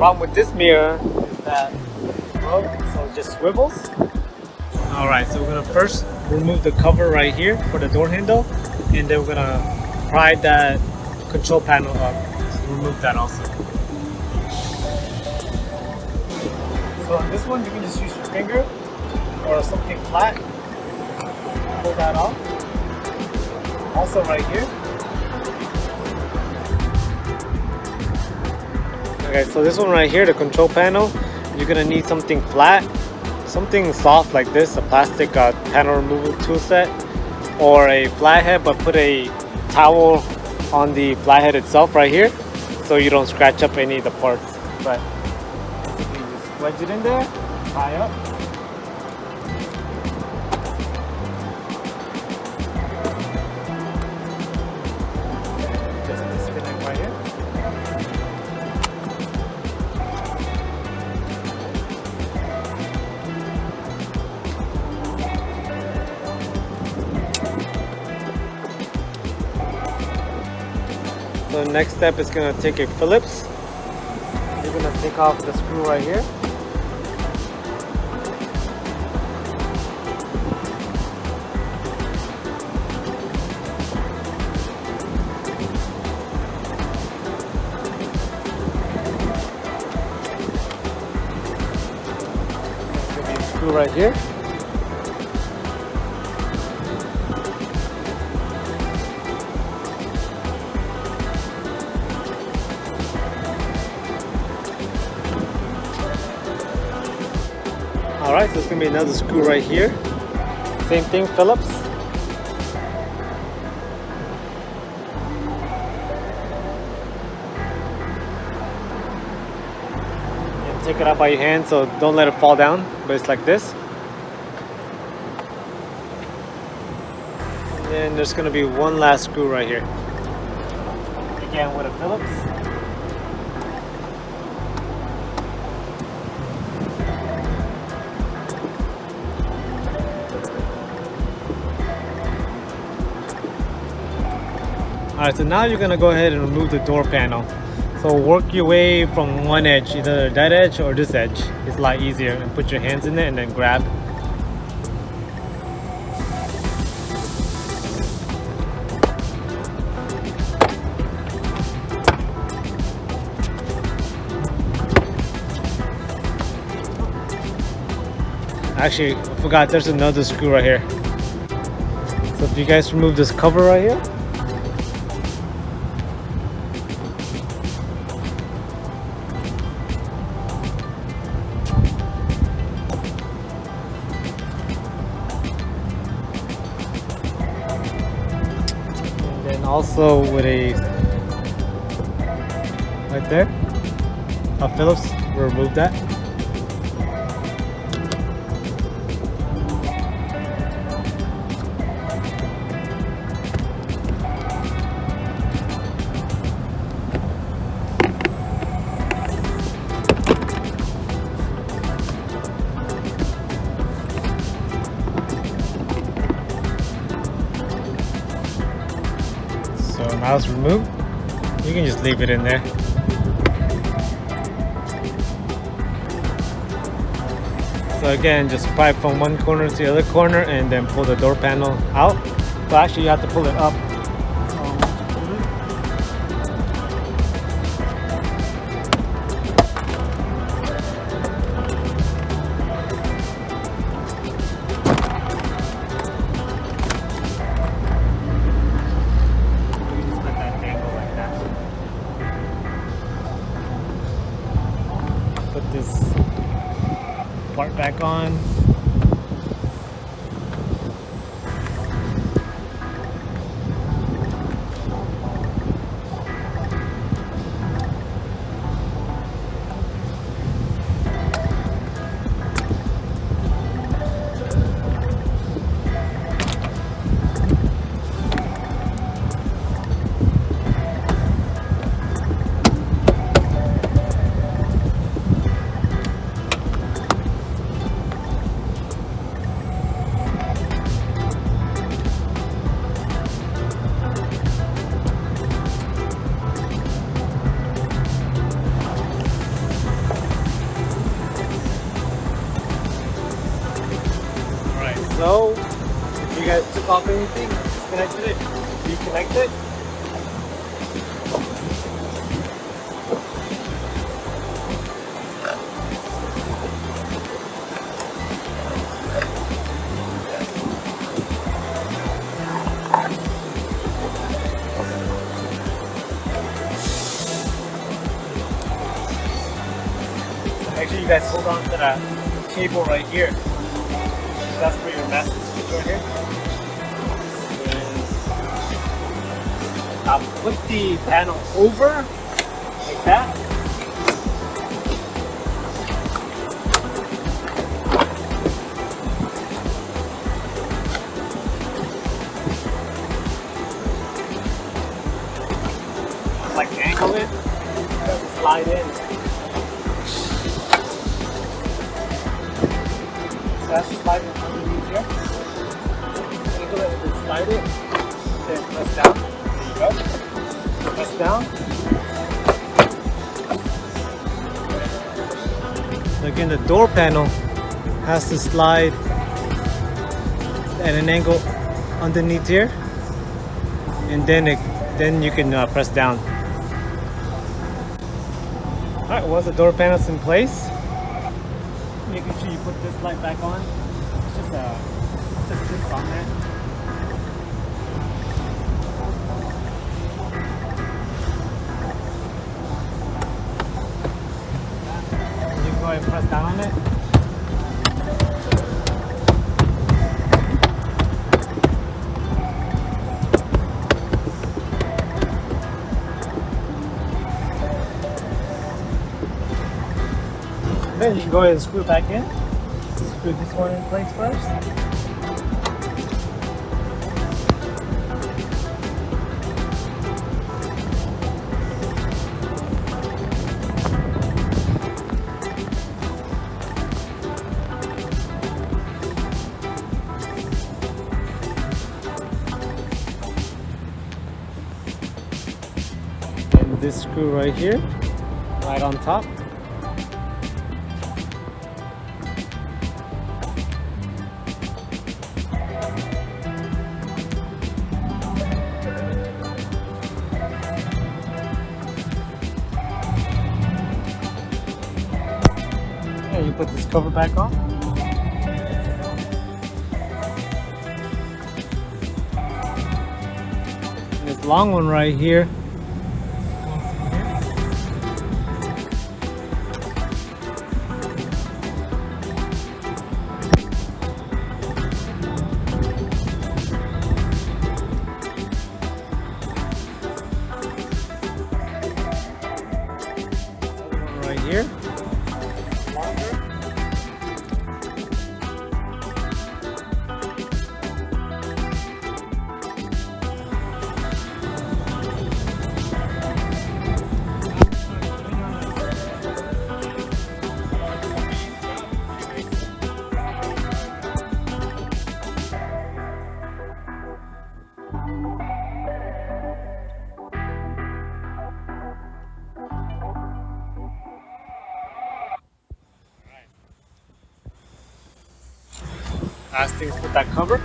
problem with this mirror is that broke, so it just swivels. Alright, so we're gonna first remove the cover right here for the door handle, and then we're gonna pry that control panel up. So remove that also. So on this one, you can just use your finger or something flat. Pull that off. Also right here. Okay, so this one right here, the control panel, you're gonna need something flat, something soft like this, a plastic uh, panel removal tool set, or a flathead, but put a towel on the flathead itself right here, so you don't scratch up any of the parts. But you just wedge it in there, tie up. So next step is gonna take a Phillips. You're gonna take off the screw right here. Right here. Alright, so there's gonna be another screw right here. Same thing, Phillips. And take it out by your hand, so don't let it fall down, but it's like this. And then there's gonna be one last screw right here. Again with a Phillips. Alright, so now you're gonna go ahead and remove the door panel. So work your way from one edge, either that edge or this edge. It's a lot easier and put your hands in it and then grab. Actually, I forgot there's another screw right here. So if you guys remove this cover right here, also with a right there a Phillips we'll remove that it's removed you can just leave it in there So again, just pry from one corner to the other corner and then pull the door panel out. So actually you have to pull it up. Part back on. Anything, disconnected it, reconnect it. Make sure you guys hold on to that cable right here. That's for your switch right here. I'll put the panel over like that. Like angle it, slide in. that's slide underneath here. Angle it and slide it. Then press down. You. Press down. Again, the door panel has to slide at an angle underneath here, and then it, then you can uh, press down. All right, once the door panel's in place, making sure you put this light back on. It's just a, it's just clips on there. Ahead and press down on it. Then you can go ahead and screw it back in. Screw this one in place first. This screw right here, right on top. And you put this cover back on. This long one right here. Last thing is put that cover.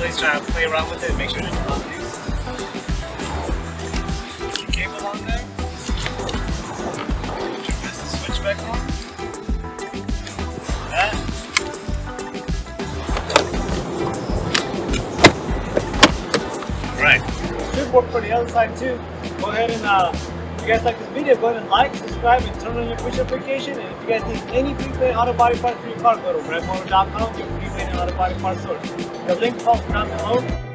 Place, try to play around with it, make sure. Put your cable on there. Switch back on. That. Right. Should work for the other side too. Go ahead and uh, guys like this video, go ahead and like, subscribe, and turn on your push notification. And if you guys need any prepaid auto body parts for your car, go to redmotor.com, your prepaid auto body parts store. The link also down below.